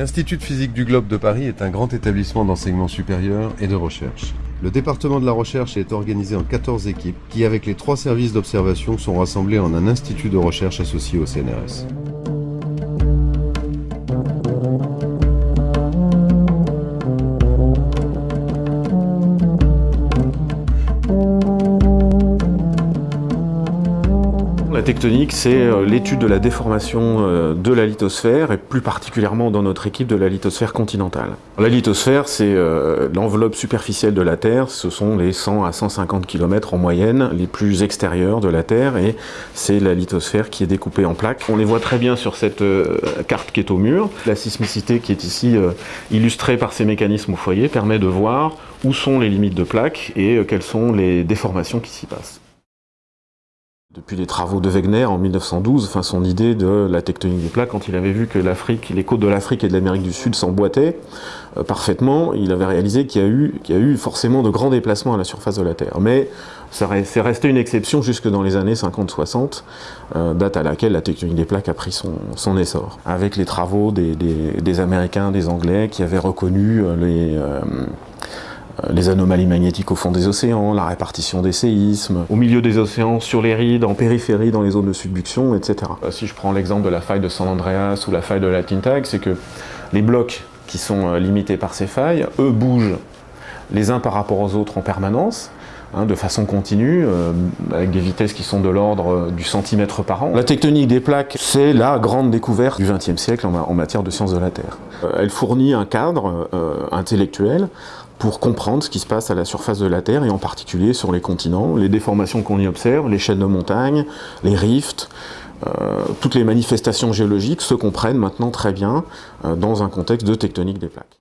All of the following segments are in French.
L'Institut de physique du globe de Paris est un grand établissement d'enseignement supérieur et de recherche. Le département de la recherche est organisé en 14 équipes qui, avec les trois services d'observation, sont rassemblés en un institut de recherche associé au CNRS. La tectonique, c'est euh, l'étude de la déformation euh, de la lithosphère, et plus particulièrement dans notre équipe de la lithosphère continentale. La lithosphère, c'est euh, l'enveloppe superficielle de la Terre, ce sont les 100 à 150 km en moyenne, les plus extérieurs de la Terre, et c'est la lithosphère qui est découpée en plaques. On les voit très bien sur cette carte qui est au mur. La sismicité qui est ici illustrée par ces mécanismes au foyer permet de voir où sont les limites de plaques et quelles sont les déformations qui s'y passent. Depuis les travaux de Wegener en 1912, enfin son idée de la tectonique des plaques, quand il avait vu que l'Afrique, les côtes de l'Afrique et de l'Amérique du Sud s'emboîtaient euh, parfaitement, il avait réalisé qu'il y, a eu, y a eu forcément de grands déplacements à la surface de la Terre. Mais c'est resté une exception jusque dans les années 50-60, euh, date à laquelle la tectonique des plaques a pris son, essor. Avec les travaux des, Américains, des Anglais, qui avaient reconnu euh, les... les anomalies magnétiques au fond des océans, la répartition des séismes, au milieu des océans, sur les rides, en périphérie, dans les zones de subduction, etc. Euh, si je prends l'exemple de la faille de San Andreas ou la faille de la Tintag, c'est que les blocs qui sont euh, limités par ces failles, eux bougent les uns par rapport aux autres en permanence, hein, de façon continue, avec des vitesses qui sont de l'ordre du centimètre par an. La tectonique des plaques, c'est la grande découverte du XXe siècle en, matière de sciences de la Terre. elle fournit un cadre intellectuel pour comprendre ce qui se passe à la surface de la Terre et en particulier sur les continents, les déformations qu'on y observe, les chaînes de montagnes, les rifts, euh, toutes les manifestations géologiques se comprennent maintenant très bien euh, dans un contexte de tectonique des plaques.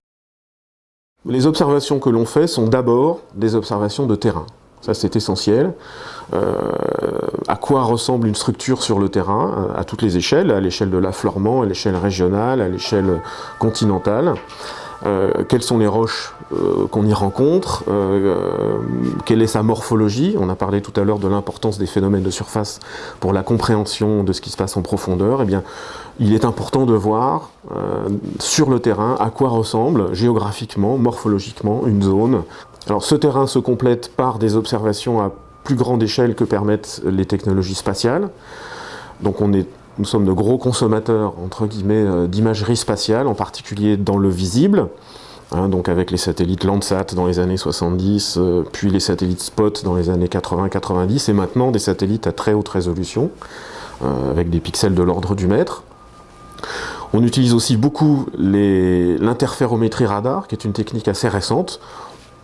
Les observations que l'on fait sont d'abord des observations de terrain. Ça c'est essentiel. Euh, à quoi ressemble une structure sur le terrain, à toutes les échelles, à l'échelle de l'affleurement, à l'échelle régionale, à l'échelle continentale. Euh, quelles sont les roches euh, qu'on y rencontre, euh, quelle est sa morphologie? On a parlé tout à l'heure de l'importance des phénomènes de surface pour la compréhension de ce qui se passe en profondeur. Eh bien, il est important de voir sur le terrain à quoi ressemble géographiquement, morphologiquement une zone. Alors ce terrain se complète par des observations à plus grande échelle que permettent les technologies spatiales. Donc on est nous sommes de gros consommateurs, entre guillemets, euh, d'imagerie spatiale, en particulier dans le visible, hein, donc avec les satellites Landsat dans les années 70, euh, puis les satellites Spot dans les années 80-90, et maintenant des satellites à très haute résolution, euh, avec des pixels de l'ordre du mètre. On utilise aussi beaucoup l'interférométrie radar, qui est une technique assez récente,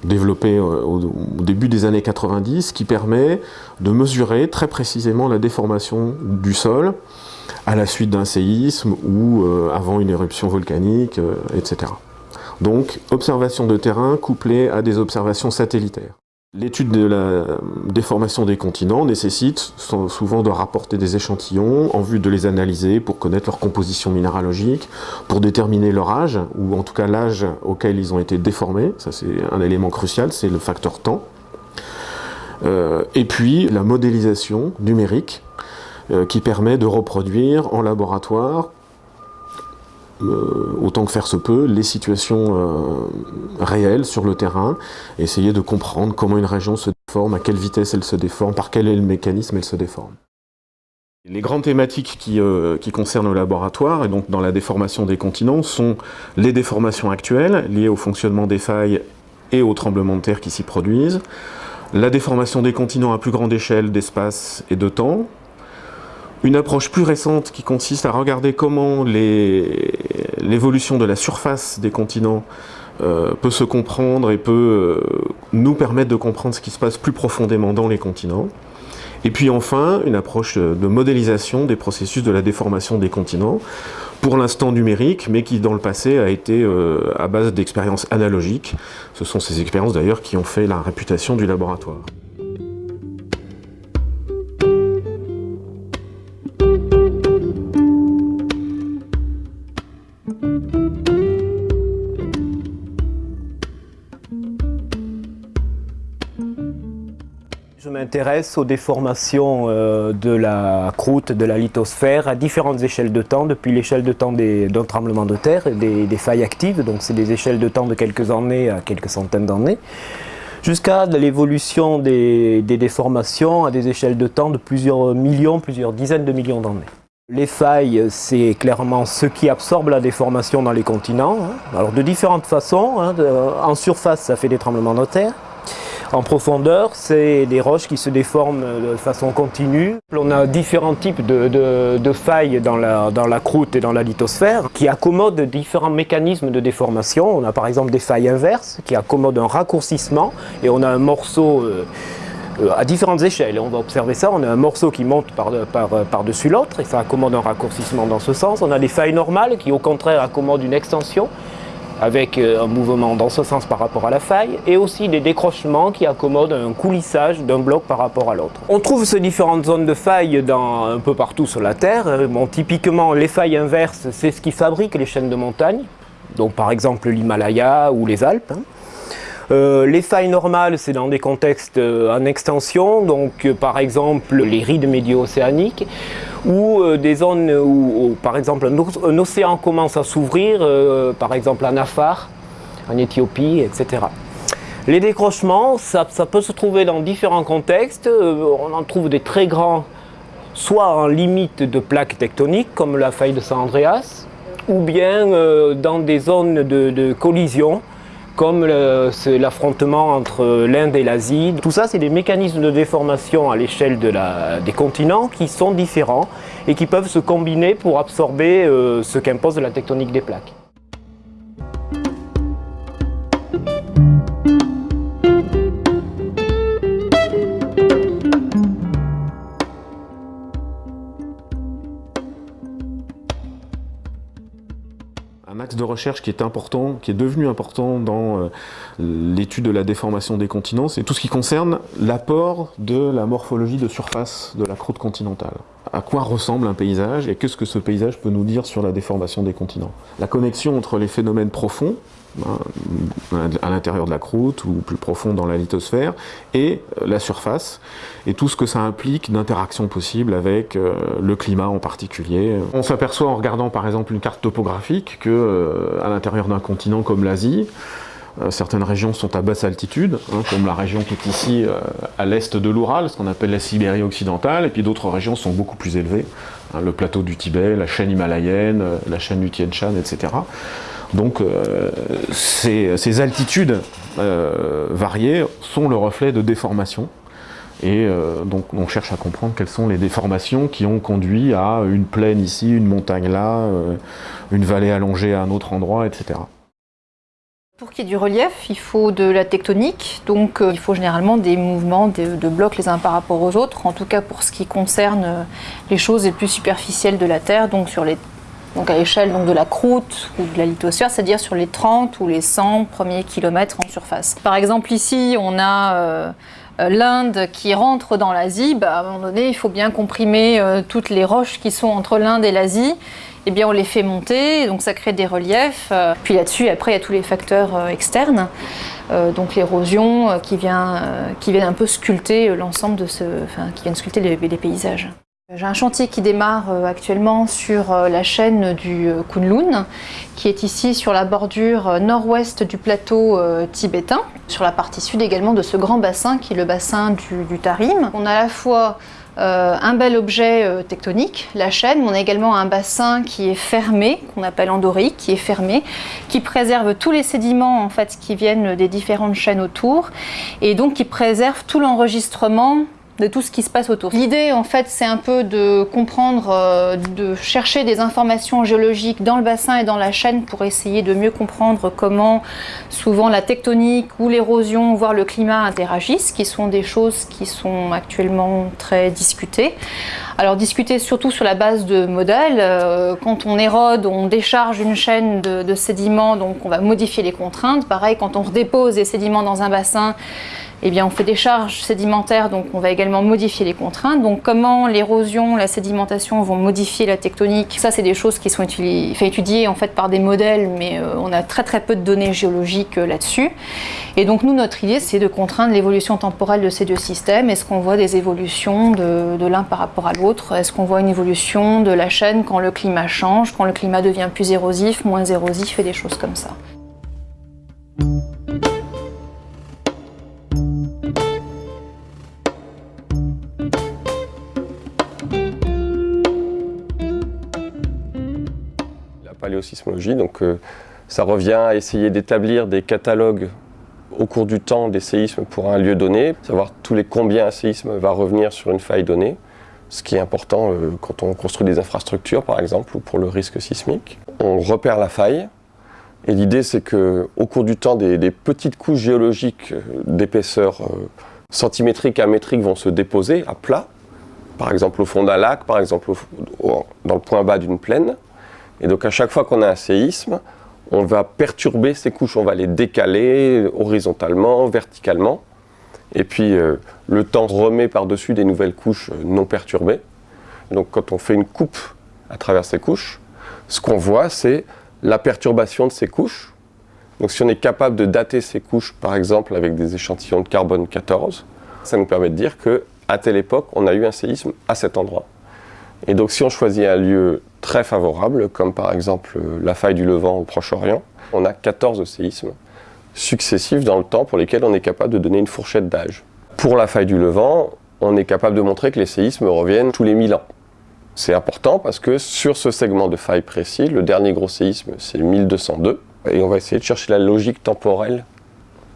développée au, début des années 90, qui permet de mesurer très précisément la déformation du sol à la suite d'un séisme ou euh, avant une éruption volcanique, euh, etc. Donc, observation de terrain couplée à des observations satellitaires. L'étude de la déformation des continents nécessite souvent de rapporter des échantillons en vue de les analyser pour connaître leur composition minéralogique, pour déterminer leur âge, ou en tout cas l'âge auquel ils ont été déformés, ça c'est un élément crucial, c'est le facteur temps. Euh, et puis la modélisation numérique qui permet de reproduire en laboratoire euh, autant que faire se peut, les situations euh, réelles sur le terrain, essayer de comprendre comment une région se déforme, à quelle vitesse elle se déforme, par quel est le mécanisme elle se déforme. Les grandes thématiques qui, qui, concernent le laboratoire, et donc dans la déformation des continents, sont les déformations actuelles, liées au fonctionnement des failles et aux tremblements de terre qui s'y produisent, la déformation des continents à plus grande échelle d'espace et de temps, une approche plus récente qui consiste à regarder comment l'évolution de la surface des continents euh, peut se comprendre et peut euh, nous permettre de comprendre ce qui se passe plus profondément dans les continents. Et puis enfin, une approche de modélisation des processus de la déformation des continents, pour l'instant numérique, mais qui dans le passé a été euh, à base d'expériences analogiques. Ce sont ces expériences d'ailleurs qui ont fait la réputation du laboratoire. Je m'intéresse aux déformations euh, de la croûte, de la lithosphère à différentes échelles de temps, depuis l'échelle de temps d'un tremblement de terre, des, failles actives, donc c'est des échelles de temps de quelques années à quelques centaines d'années, jusqu'à l'évolution des, déformations à des échelles de temps de plusieurs millions, plusieurs dizaines de millions d'années. Les failles, c'est clairement ce qui absorbe la déformation dans les continents. hein. Alors de différentes façons. hein. En surface, ça fait des tremblements de terre. En profondeur, c'est des roches qui se déforment de façon continue. On a différents types de, de- failles dans la, dans la croûte et dans la lithosphère qui accommodent différents mécanismes de déformation. On a par exemple des failles inverses qui accommodent un raccourcissement et on a un morceau euh, euh, à différentes échelles. On va observer ça. On a un morceau qui monte par, par, par-dessus l'autre et ça accommode un raccourcissement dans ce sens. On a des failles normales qui au contraire accommodent une extension avec euh, un mouvement dans ce sens par rapport à la faille, et aussi des décrochements qui accommodent un coulissage d'un bloc par rapport à l'autre. On trouve ces différentes zones de failles dans, un peu partout sur la Terre. Euh, typiquement, les failles inverses, c'est ce qui fabrique les chaînes de montagne, donc par exemple l'Himalaya ou les Alpes. hein. Euh, les failles normales, c'est dans des contextes en extension, donc par exemple les rides médio-océaniques, ou euh, des zones où, par exemple un, océan commence à s'ouvrir, euh, par exemple en Afar, en Éthiopie, etc. Les décrochements, ça, peut se trouver dans différents contextes. Euh, on en trouve des très grands, soit en limite de plaques tectoniques, comme la faille de San Andreas, ou bien dans des zones de collision, comme l'affrontement entre l'Inde et l'Asie. Tout ça, c'est des mécanismes de déformation à l'échelle des continents qui sont différents et qui peuvent se combiner pour absorber euh, ce qu'impose la tectonique des plaques. Recherche qui est important, qui est devenu important dans euh, l'étude de la déformation des continents, c'est tout ce qui concerne l'apport de la morphologie de surface de la croûte continentale. À quoi ressemble un paysage et qu'est-ce que ce paysage peut nous dire sur la déformation des continents? La connexion entre les phénomènes profonds, à l'intérieur de la croûte ou plus profond dans la lithosphère, et euh, la surface, et tout ce que ça implique d'interaction possible avec euh, le climat en particulier. On s'aperçoit en regardant par exemple une carte topographique que euh, à l'intérieur d'un continent comme l'Asie, certaines régions sont à basse altitude, hein, comme la région qui est ici à l'est de l'Oural, ce qu'on appelle la Sibérie occidentale, et puis d'autres régions sont beaucoup plus élevées, hein, le plateau du Tibet, la chaîne himalayenne, la chaîne du Tien Shan, etc. Donc euh, ces, altitudes euh, variées sont le reflet de déformations. Et euh, donc on cherche à comprendre quelles sont les déformations qui ont conduit à une plaine ici, une montagne là, une vallée allongée à un autre endroit, etc. Pour qu'il y ait du relief, il faut de la tectonique, donc il faut généralement des mouvements de, de blocs les uns par rapport aux autres, en tout cas pour ce qui concerne les choses les plus superficielles de la Terre, donc, sur les, donc à l'échelle donc, de la croûte ou de la lithosphère, c'est-à-dire sur les 30 ou les 100 premiers kilomètres en surface. Par exemple ici, on a euh, euh, l'Inde qui rentre dans l'Asie, bah, à un moment donné, il faut bien comprimer euh, toutes les roches qui sont entre l'Inde et l'Asie. Eh bien, on les fait monter, donc ça crée des reliefs. Euh, Puis là-dessus, après, il y a tous les facteurs externes, donc l'érosion qui vient, qui vient un peu sculpter l'ensemble de ce, enfin, qui vient sculpter les paysages. J'ai un chantier qui démarre euh, actuellement sur euh, la chaîne du euh, Kunlun, qui est ici sur la bordure nord-ouest du plateau tibétain, sur la partie sud également de ce grand bassin qui est le bassin du, Tarim. On a à la fois un bel objet tectonique, la chaîne, mais on a également un bassin qui est fermé, qu'on appelle endorique, qui est fermé, qui préserve tous les sédiments en fait qui viennent des différentes chaînes autour, et donc qui préserve tout l'enregistrement de tout ce qui se passe autour. L'idée, en fait, c'est un peu de comprendre, euh, de chercher des informations géologiques dans le bassin et dans la chaîne pour essayer de mieux comprendre comment souvent la tectonique ou l'érosion, voire le climat interagissent, qui sont des choses qui sont actuellement très discutées. Alors discuter surtout sur la base de modèles. Euh, quand on érode, on décharge une chaîne de, de sédiments, donc on va modifier les contraintes. Pareil, quand on redépose des sédiments dans un bassin, eh on fait des charges sédimentaires, donc on va également modifier les contraintes. Donc comment l'érosion, la sédimentation vont modifier la tectonique, ça c'est des choses qui sont étudiées en fait par des modèles, mais euh, on a très très peu de données géologiques euh, là-dessus. Et donc nous, notre idée, c'est de contraindre l'évolution temporelle de ces deux systèmes. Est-ce qu'on voit des évolutions de, de l'un par rapport à l'autre? Est-ce qu'on voit une évolution de la chaîne quand le climat change, quand le climat devient plus érosif, moins érosif et des choses comme ça? Donc euh, ça revient à essayer d'établir des catalogues au cours du temps des séismes pour un lieu donné, savoir tous les combien un séisme va revenir sur une faille donnée, ce qui est important euh, quand on construit des infrastructures par exemple ou pour le risque sismique. On repère la faille et l'idée c'est que au cours du temps des, petites couches géologiques euh, d'épaisseur centimétrique à métrique vont se déposer à plat, par exemple au fond d'un lac, par exemple dans le point bas d'une plaine. Et donc à chaque fois qu'on a un séisme, on va perturber ces couches, on va les décaler horizontalement, verticalement. Et puis euh, le temps remet par-dessus des nouvelles couches euh, non perturbées. Donc quand on fait une coupe à travers ces couches, ce qu'on voit c'est la perturbation de ces couches. Donc si on est capable de dater ces couches par exemple avec des échantillons de carbone 14, ça nous permet de dire qu'à telle époque on a eu un séisme à cet endroit. Et donc si on choisit un lieu très favorable, comme par exemple la faille du Levant au Proche-Orient, on a 14 séismes successifs dans le temps pour lesquels on est capable de donner une fourchette d'âge. Pour la faille du Levant, on est capable de montrer que les séismes reviennent tous les 1000 ans. C'est important parce que sur ce segment de faille précis, le dernier gros séisme c'est 1202, et on va essayer de chercher la logique temporelle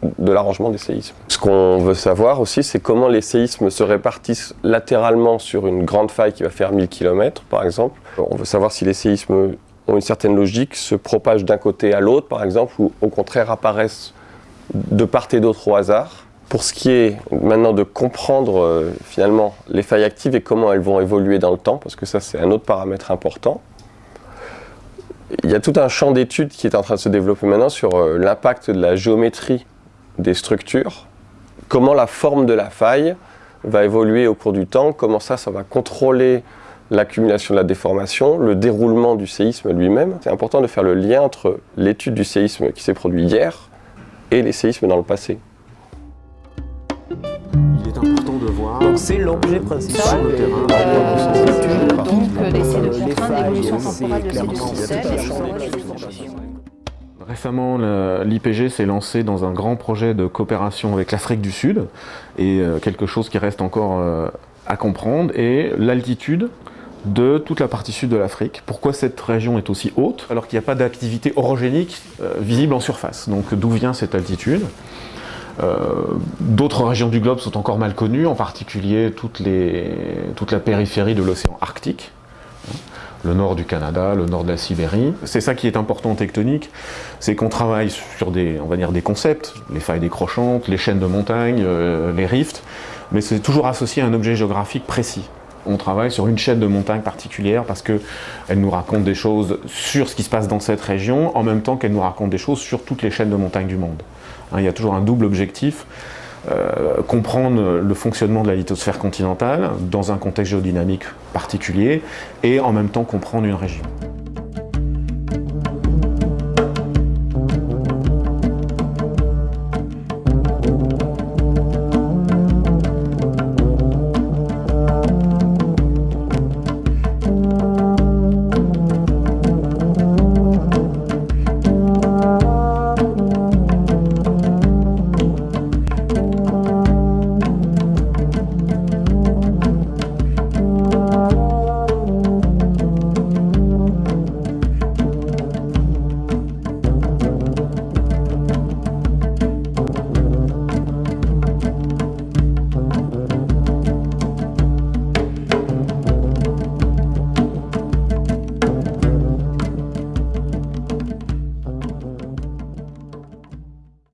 de l'arrangement des séismes. Ce qu'on veut savoir aussi, c'est comment les séismes se répartissent latéralement sur une grande faille qui va faire 1000 km, par exemple. On veut savoir si les séismes ont une certaine logique, se propagent d'un côté à l'autre, par exemple, ou au contraire apparaissent de part et d'autre au hasard. Pour ce qui est maintenant de comprendre euh, finalement les failles actives et comment elles vont évoluer dans le temps, parce que ça c'est un autre paramètre important, il y a tout un champ d'études qui est en train de se développer maintenant sur euh, l'impact de la géométrie des structures, comment la forme de la faille va évoluer au cours du temps, comment ça, ça va contrôler l'accumulation de la déformation, le déroulement du séisme lui-même. C'est important de faire le lien entre l'étude du séisme qui s'est produit hier et les séismes dans le passé. Il est important de voir. c'est l'objet principal le terrain. Euh, donc d'essayer de comprendre l'évolution temporelle de ces deux systèmes. Récemment, l'IPG s'est lancé dans un grand projet de coopération avec l'Afrique du Sud, et euh, quelque chose qui reste encore euh, à comprendre est l'altitude de toute la partie sud de l'Afrique. Pourquoi cette région est aussi haute alors qu'il n'y a pas d'activité orogénique euh, visible en surface? Donc d'où vient cette altitude? D'autres régions du globe sont encore mal connues, en particulier toute la périphérie de l'océan Arctique, le nord du Canada, le nord de la Sibérie. C'est ça qui est important en tectonique, c'est qu'on travaille sur des, on va dire, des concepts, les failles décrochantes, les chaînes de montagnes, euh, les rifts, mais c'est toujours associé à un objet géographique précis. On travaille sur une chaîne de montagnes particulière parce qu'elle nous raconte des choses sur ce qui se passe dans cette région, en même temps qu'elle nous raconte des choses sur toutes les chaînes de montagnes du monde. Hein, il y a toujours un double objectif, euh, comprendre le fonctionnement de la lithosphère continentale dans un contexte géodynamique particulier et en même temps comprendre une région.